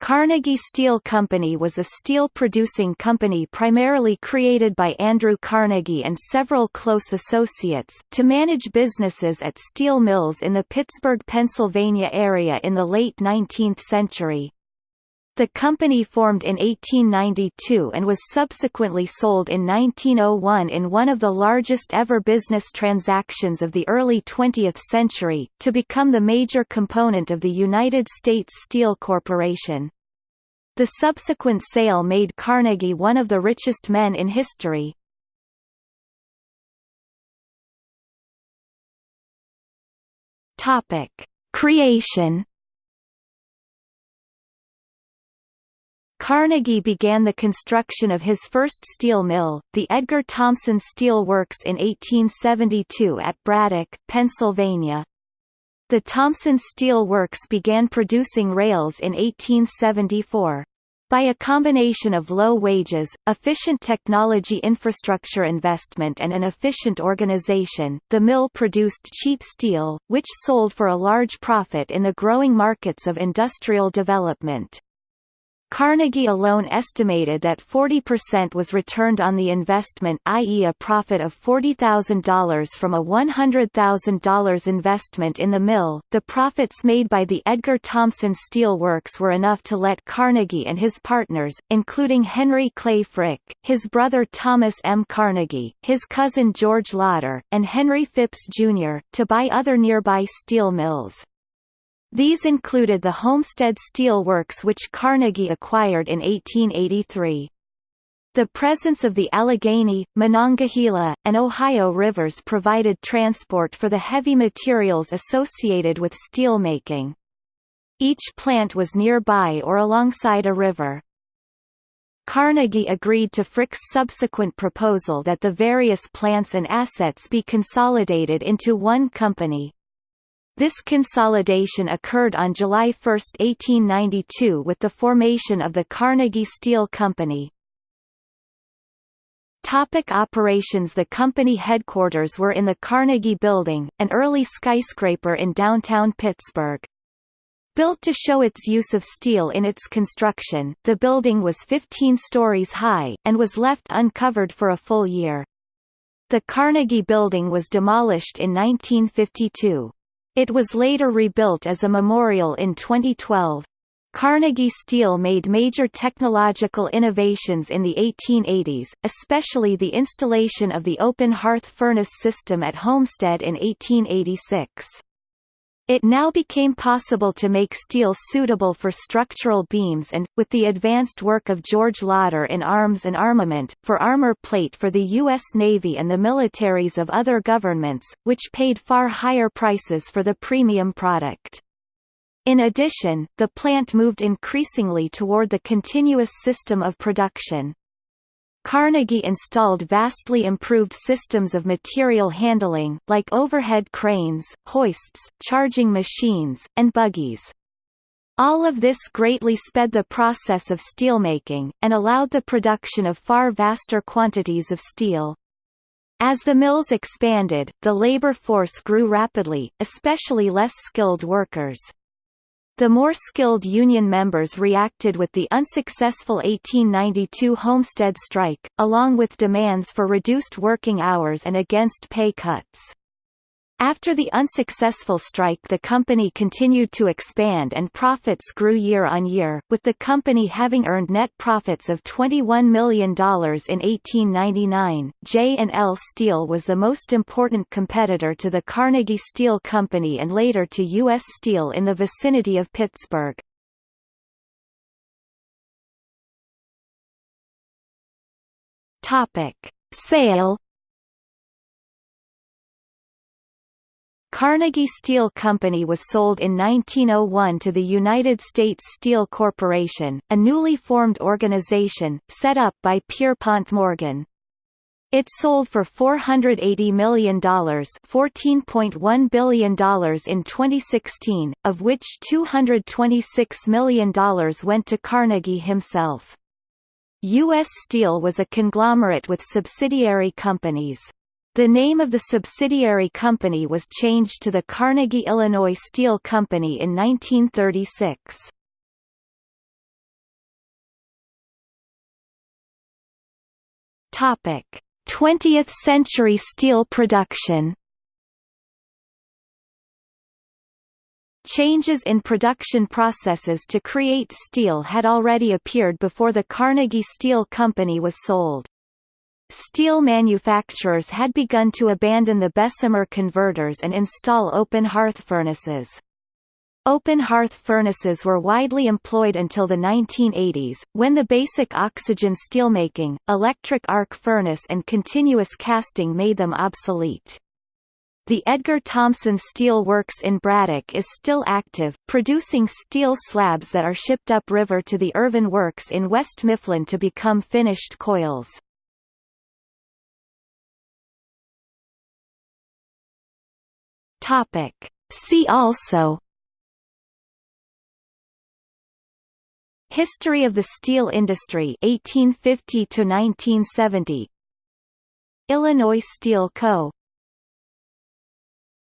Carnegie Steel Company was a steel-producing company primarily created by Andrew Carnegie and several close associates, to manage businesses at steel mills in the Pittsburgh, Pennsylvania area in the late 19th century. The company formed in 1892 and was subsequently sold in 1901 in one of the largest ever business transactions of the early 20th century, to become the major component of the United States Steel Corporation. The subsequent sale made Carnegie one of the richest men in history. Creation Carnegie began the construction of his first steel mill, the Edgar Thomson Steel Works in 1872 at Braddock, Pennsylvania. The Thomson Steel Works began producing rails in 1874. By a combination of low wages, efficient technology infrastructure investment and an efficient organization, the mill produced cheap steel, which sold for a large profit in the growing markets of industrial development. Carnegie alone estimated that 40% was returned on the investment i.e. a profit of $40,000 from a $100,000 investment in the mill. The profits made by the Edgar Thomson Steel Works were enough to let Carnegie and his partners, including Henry Clay Frick, his brother Thomas M. Carnegie, his cousin George Lauder, and Henry Phipps, Jr., to buy other nearby steel mills. These included the Homestead Steel Works which Carnegie acquired in 1883. The presence of the Allegheny, Monongahela, and Ohio rivers provided transport for the heavy materials associated with steelmaking. Each plant was nearby or alongside a river. Carnegie agreed to Frick's subsequent proposal that the various plants and assets be consolidated into one company. This consolidation occurred on July 1, 1892 with the formation of the Carnegie Steel Company. Topic operations The company headquarters were in the Carnegie Building, an early skyscraper in downtown Pittsburgh. Built to show its use of steel in its construction, the building was 15 stories high, and was left uncovered for a full year. The Carnegie Building was demolished in 1952. It was later rebuilt as a memorial in 2012. Carnegie Steel made major technological innovations in the 1880s, especially the installation of the open hearth furnace system at Homestead in 1886. It now became possible to make steel suitable for structural beams and, with the advanced work of George Lauder in arms and armament, for armor plate for the U.S. Navy and the militaries of other governments, which paid far higher prices for the premium product. In addition, the plant moved increasingly toward the continuous system of production. Carnegie installed vastly improved systems of material handling, like overhead cranes, hoists, charging machines, and buggies. All of this greatly sped the process of steelmaking, and allowed the production of far vaster quantities of steel. As the mills expanded, the labor force grew rapidly, especially less skilled workers. The more skilled union members reacted with the unsuccessful 1892 Homestead strike, along with demands for reduced working hours and against pay cuts. After the unsuccessful strike the company continued to expand and profits grew year on year, with the company having earned net profits of $21 million in 1899. J&L Steel was the most important competitor to the Carnegie Steel Company and later to U.S. Steel in the vicinity of Pittsburgh. Sale Carnegie Steel Company was sold in 1901 to the United States Steel Corporation, a newly formed organization, set up by Pierpont Morgan. It sold for $480 million $14.1 billion in 2016, of which $226 million went to Carnegie himself. U.S. Steel was a conglomerate with subsidiary companies. The name of the subsidiary company was changed to the Carnegie Illinois Steel Company in 1936. Topic: 20th century steel production. Changes in production processes to create steel had already appeared before the Carnegie Steel Company was sold. Steel manufacturers had begun to abandon the Bessemer converters and install open hearth furnaces. Open hearth furnaces were widely employed until the 1980s, when the basic oxygen steelmaking, electric arc furnace and continuous casting made them obsolete. The Edgar Thomson Steel Works in Braddock is still active, producing steel slabs that are shipped upriver to the Irvin Works in West Mifflin to become finished coils. Topic. See also History of the steel industry 1850 to 1970 Illinois Steel Co